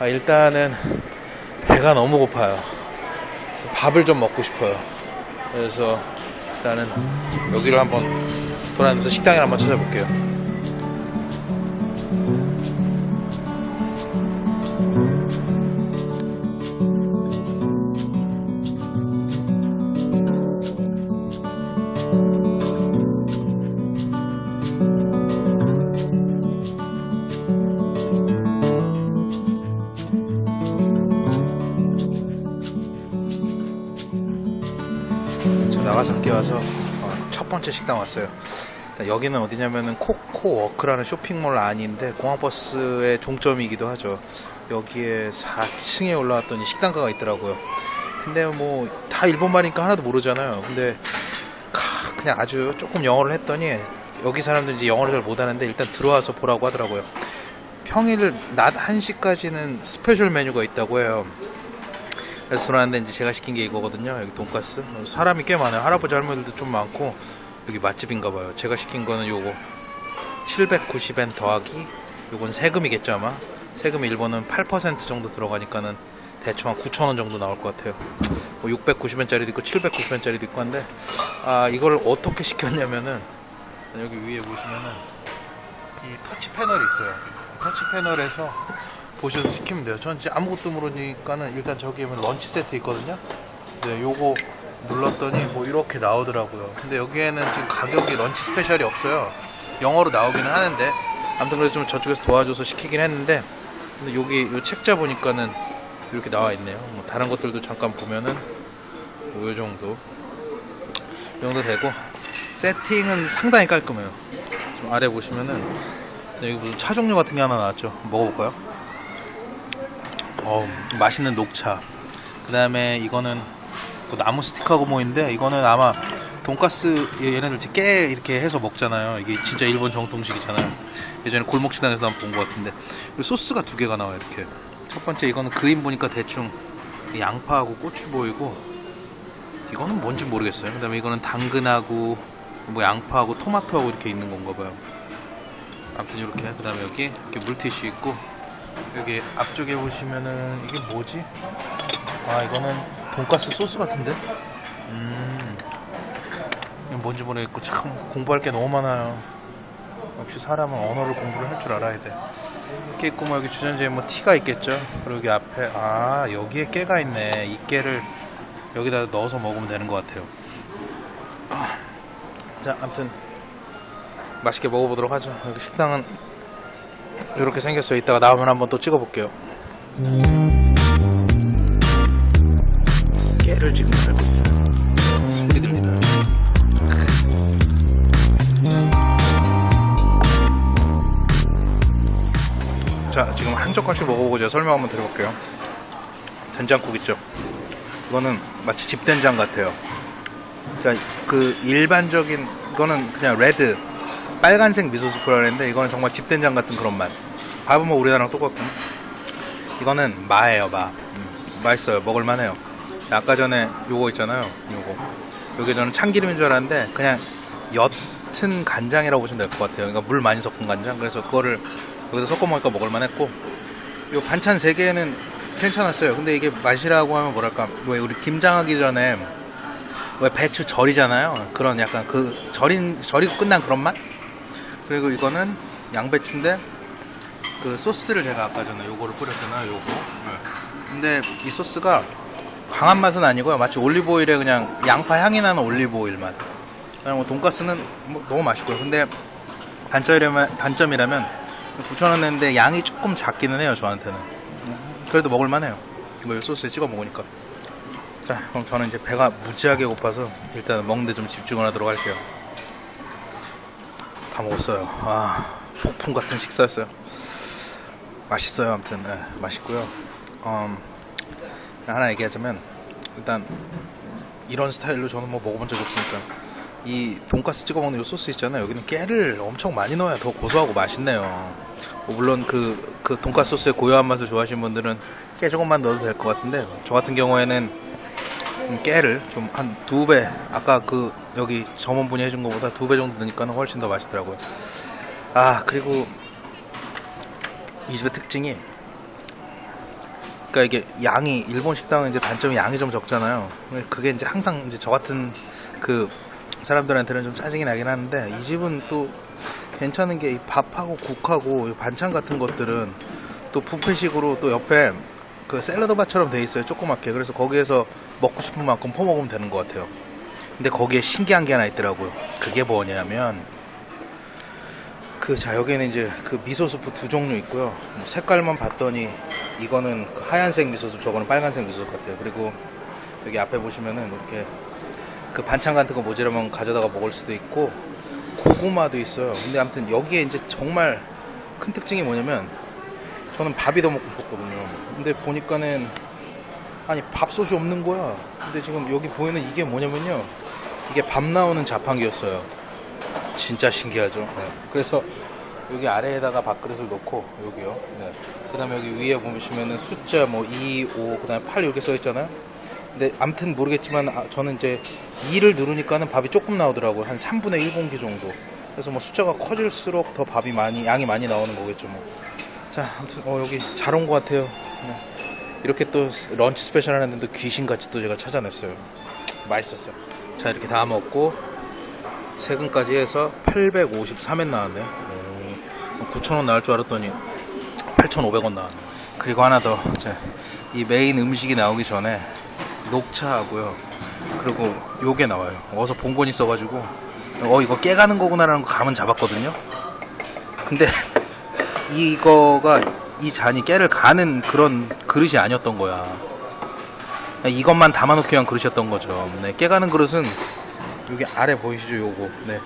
아, 일단은 배가 너무 고파요. 밥을 좀 먹고 싶어요. 그래서 일단은 여기를 한번 돌아다니면서 식당을 한번 찾아볼게요. 저 나가사키 와서 어, 첫 번째 식당 왔어요. 여기는 어디냐면은 코코워크라는 쇼핑몰 안인데 공항버스의 종점이기도 하죠. 여기에 4층에 올라왔더니 식당가가 있더라고요. 근데 뭐 다 일본말이니까 하나도 모르잖아요. 근데 카, 그냥 아주 조금 영어를 했더니 여기 사람들 이제 영어를 잘 못하는데 일단 들어와서 보라고 하더라고요. 평일 낮 1시까지는 special 메뉴가 있다고 해요. 들어왔는데 이제 제가 시킨 게 이거거든요. 여기 돈가스. 사람이 꽤 많아요. 할아버지 할머니들도 좀 많고 여기 맛집인가 봐요. 제가 시킨 거는 요거 790엔 더하기 요건 세금이겠죠 아마. 세금이 일본은 8% 정도 들어가니까는 대충 한 9,000원 정도 나올 것 같아요. 뭐 690엔짜리도 있고 790엔짜리도 있고 한데 아 이걸 어떻게 시켰냐면은 여기 위에 보시면은 이 터치 패널이 있어요. 터치 패널에서 보셔서 시키면 돼요. 전 진짜 아무것도 모르니까는 일단 저기에 보면 런치 세트 있거든요. 네, 요거 눌렀더니 뭐 이렇게 나오더라고요. 근데 여기에는 지금 가격이 런치 스페셜이 없어요. 영어로 나오기는 하는데 아무튼 그래서 좀 저쪽에서 도와줘서 시키긴 했는데 근데 여기 요 책자 보니까는 이렇게 나와 있네요. 뭐 다른 것들도 잠깐 보면은 뭐요 정도 이 정도 되고 세팅은 상당히 깔끔해요. 좀 아래 보시면은 여기 무슨 차 종류 같은 게 하나 나왔죠. 먹어볼까요? 어, 맛있는 녹차. 그 다음에 이거는 그 나무 스틱하고 뭐인데 이거는 아마 돈가스 얘네들 이제 깨 이렇게 해서 먹잖아요. 이게 진짜 일본 정통식이잖아요. 예전에 골목 식당에서 한번 본것 같은데 소스가 두 개가 나와요. 이렇게 첫 번째 이거는 그림 보니까 대충 양파하고 고추 보이고 이거는 뭔지 모르겠어요. 그 다음에 이거는 당근하고 뭐 양파하고 토마토하고 이렇게 있는 건가 봐요. 아무튼 이렇게 그 다음에 여기 이렇게 물티슈 있고 여기 앞쪽에 보시면은 이게 뭐지? 아 이거는 돈가스 소스 같은데? 음. 뭔지 모르겠고 참 공부할 게 너무 많아요. 역시 사람은 언어를 공부를 할 줄 알아야 돼. 이렇게 있고 뭐 여기 주전자에 뭐 티가 있겠죠? 그리고 여기 앞에 아 여기에 깨가 있네. 이 깨를 여기다 넣어서 먹으면 되는 것 같아요. 아, 자 아무튼 맛있게 먹어보도록 하죠. 여기 식당은 이렇게 생겼어요. 이따가 나오면 한번 또 찍어볼게요. 깨를 지금 살고 있어요. 소리 들리나요? 자, 지금 한 젓갈씩 먹어보고 제가 설명 한번 드려볼게요. 된장국 있죠? 이거는 마치 집된장 같아요. 그러니까 그 일반적인 이거는 그냥 red 빨간색 미소 스프라 그랬는데 이거는 정말 집된장 같은 그런 맛. 밥은 뭐 우리나라랑 똑같고. 이거는 마예요, 마. 음, 맛있어요. 먹을만해요. 아까 전에 요거 있잖아요. 요거. 요게 저는 참기름인 줄 알았는데 그냥 옅은 간장이라고 보시면 될 것 같아요. 그러니까 물 많이 섞은 간장. 그래서 그거를 여기다 섞어 먹으니까 먹을만 했고. 요 반찬 세 개는 괜찮았어요. 근데 이게 맛이라고 하면 뭐랄까 왜 우리 김장하기 전에 왜 배추 절이잖아요. 그런 약간 그 절인 절이고 끝난 그런 맛? 그리고 이거는 양배추인데 그 소스를 제가 아까 전에 요거를 뿌렸잖아요 요거. 네. 근데 이 소스가 강한 맛은 아니고요. 마치 올리브오일에 그냥 양파 향이 나는 올리브오일 맛. 그냥 뭐 돈가스는 뭐 너무 맛있고요. 근데 단점이라면, 단점이라면 9,000원 냈는데 양이 조금 작기는 해요 저한테는. 그래도 먹을만해요. 이거 이 소스에 찍어 먹으니까. 자 그럼 저는 이제 배가 무지하게 고파서 일단 먹는데 좀 집중을 하도록 할게요 다 먹었어요. 아, 폭풍 같은 식사였어요. 맛있어요. 아무튼 네, 맛있고요. 음, 하나 얘기하자면 일단 이런 스타일로 저는 뭐 먹어본 적이 없으니까 이 돈가스 찍어 먹는 이 소스 있잖아요. 여기는 깨를 엄청 많이 넣어야 더 고소하고 맛있네요. 뭐 물론 그, 그 돈가스 소스의 고요한 맛을 좋아하시는 분들은 깨 조금만 넣어도 될 것 같은데 저 같은 경우에는 깨를 좀 한 두 배 아까 그 여기 점원분이 해준 것보다 두 배 정도 넣으니까 훨씬 더 맛있더라고요 아 그리고 이 집의 특징이 그러니까 이게 양이 일본 식당은 이제 단점이 양이 좀 적잖아요. 그게 이제 항상 이제 저 같은 그 사람들한테는 좀 짜증이 나긴 하는데 이 집은 또 괜찮은 게이 밥하고 국하고 이 반찬 같은 것들은 또 뷔페식으로 또 옆에 그 샐러드 바처럼 돼 있어요. 조그맣게. 그래서 거기에서 먹고 싶은 만큼 퍼먹으면 되는 것 같아요. 근데 거기에 신기한 게 하나 있더라고요. 그게 뭐냐면 그자 여기는 이제 그 미소 스프 두 종류 있고요. 뭐 색깔만 봤더니 이거는 그 하얀색 미소 스프, 저거는 빨간색 미소 스프 같아요. 그리고 여기 앞에 보시면은 이렇게 그 반찬 같은 거 모자라면 가져다가 먹을 수도 있고 고구마도 있어요. 근데 아무튼 여기에 이제 정말 큰 특징이 뭐냐면 저는 밥이 더 먹고 싶었거든요. 근데 보니까는 아니 밥솥이 없는 거야. 근데 지금 여기 보이는 이게 뭐냐면요. 이게 밥 나오는 자판기였어요. 진짜 신기하죠. 네. 그래서 여기 아래에다가 밥그릇을 놓고 여기요. 네. 그 다음에 여기 위에 보시면은 숫자 뭐 2, 5, 그 다음에 8 이렇게 써 있잖아요. 근데 아무튼 모르겠지만 아, 저는 이제 2를 누르니까는 밥이 조금 나오더라고요. 한 3분의 1공기 정도. 그래서 뭐 숫자가 커질수록 더 밥이 많이 양이 많이 나오는 거겠죠 뭐. 자, 아무튼 어, 여기 잘 온 것 같아요. 네. 이렇게 또 lunch special 하는데 또 귀신같이 또 제가 찾아냈어요. 맛있었어요. 자, 이렇게 다 먹고 세금까지 해서 853엔 나왔네요. 9,000원 나올 줄 알았더니 8,500원 나왔네. 그리고 하나 더. 자, 이 메인 음식이 나오기 전에 녹차하고요. 그리고 요게 나와요. 어서 본건 있어가지고 어 이거 깨가는 거구나 라는 거 감은 잡았거든요. 근데 이거가 이 잔이 깨를 가는 그런 그릇이 아니었던 거야. 이것만 담아놓기 위한 그릇이었던 거죠. 네, 깨가는 그릇은 여기 아래 보이시죠? 요거. 네.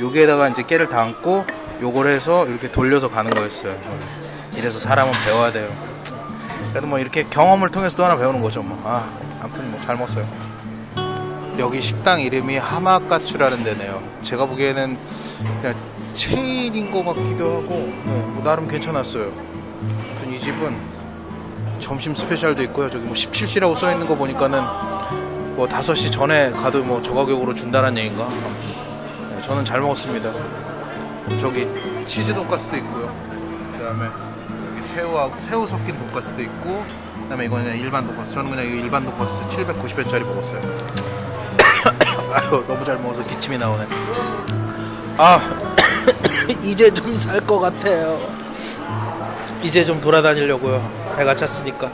여기에다가 이제 깨를 담고 요걸 해서 이렇게 돌려서 가는 거였어요. 이래서 사람은 배워야 돼요. 그래도 뭐 이렇게 경험을 통해서 또 하나 배우는 거죠. 뭐. 아, 아무튼 뭐 잘 먹었어요. 여기 식당 이름이 하마카츠라는 데네요. 제가 보기에는 그냥 체인인 것 같기도 하고 네, 뭐 나름 괜찮았어요. 아무튼 이 집은 점심 스페셜도 있고요. 저기 뭐 17시라고 써 있는 거 보니까는 뭐 5시 전에 가도 뭐 저 가격으로 준다는 얘기인가? 네, 저는 잘 먹었습니다. 저기 치즈 돈가스도 있고요. 그 다음에 여기 새우하고 새우 섞인 돈가스도 있고 그 다음에 이거는 그냥 일반 돈가스. 저는 그냥 이 일반 돈가스 790엔짜리 먹었어요. 아유 너무 잘 먹어서 기침이 나오네. 아 이제 좀 살 것 같아요. 이제 좀 돌아다니려고요. 배가 찼으니까.